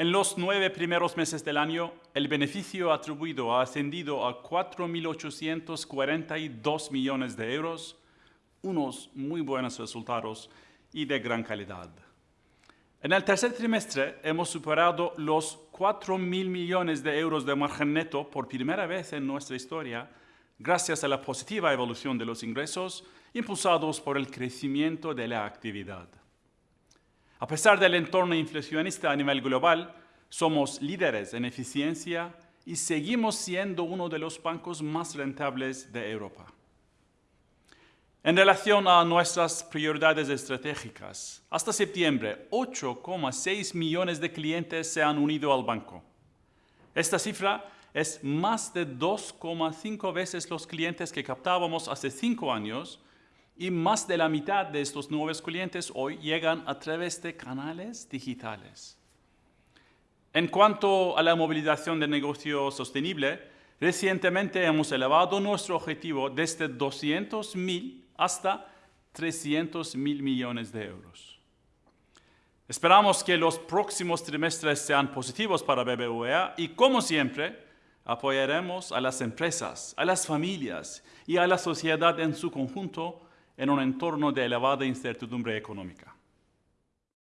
En los nueve primeros meses del año, el beneficio atribuido ha ascendido a 4.842 millones de euros, unos muy buenos resultados y de gran calidad. En el tercer trimestre hemos superado los 4.000 millones de euros de margen neto por primera vez en nuestra historia, gracias a la positiva evolución de los ingresos impulsados por el crecimiento de la actividad. A pesar del entorno inflacionista a nivel global, somos líderes en eficiencia y seguimos siendo uno de los bancos más rentables de Europa. En relación a nuestras prioridades estratégicas, hasta septiembre, 8,6 millones de clientes se han unido al banco. Esta cifra es más de 2,5 veces los clientes que captábamos hace cinco años y más de la mitad de estos nuevos clientes hoy llegan a través de canales digitales. En cuanto a la movilización de negocio sostenible, recientemente hemos elevado nuestro objetivo desde 200.000 hasta 300.000 millones de euros. Esperamos que los próximos trimestres sean positivos para BBVA y, como siempre, apoyaremos a las empresas, a las familias y a la sociedad en su conjunto en un entorno de elevada incertidumbre económica.